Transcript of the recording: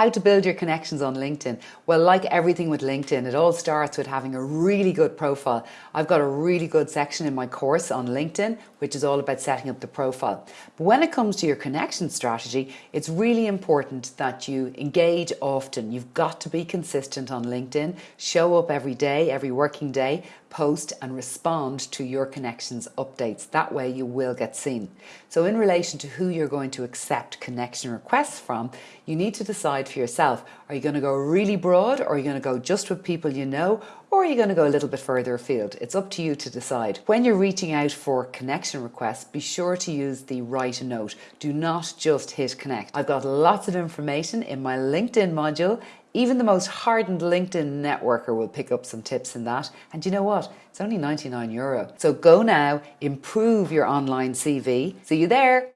How to build your connections on LinkedIn. Well, like everything with LinkedIn, it all starts with having a really good profile. I've got a really good section in my course on LinkedIn, which is all about setting up the profile. But when it comes to your connection strategy, it's really important that you engage often. You've got to be consistent on LinkedIn, show up every day, every working day, post and respond to your connections updates. That way you will get seen. So in relation to who you're going to accept connection requests from, you need to decide for yourself. Are you going to go really broad or are you going to go just with people you know or are you going to go a little bit further afield? It's up to you to decide. When you're reaching out for connection requests, be sure to use the a note. Do not just hit connect. I've got lots of information in my LinkedIn module even the most hardened LinkedIn networker will pick up some tips in that. And you know what? It's only 99 euro. So go now, improve your online CV. See you there.